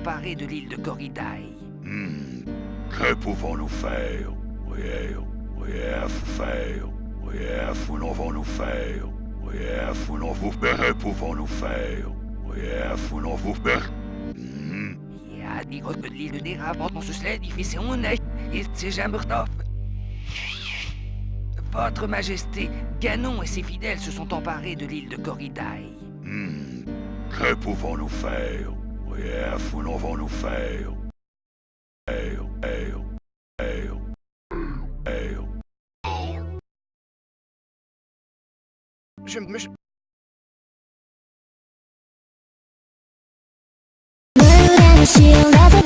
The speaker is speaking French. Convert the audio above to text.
emparés de l'île de Corridae. Hmm. Que pouvons-nous faire? Oui, oui, faire Oui, nous nous faire? Oui, nous vous Que pouvons-nous faire? Oui, nous vous faire. Ja, die wordt met lieden neer aan onze sled, die vision, il s'est jamais Votre Majesté, Ganon et ses fidèles se sont emparés de l'île de Corridae. Hmm. Que pouvons-nous faire? Yeah, faut l'on va nous fail, fail, fail, faire, faire. Je. Shield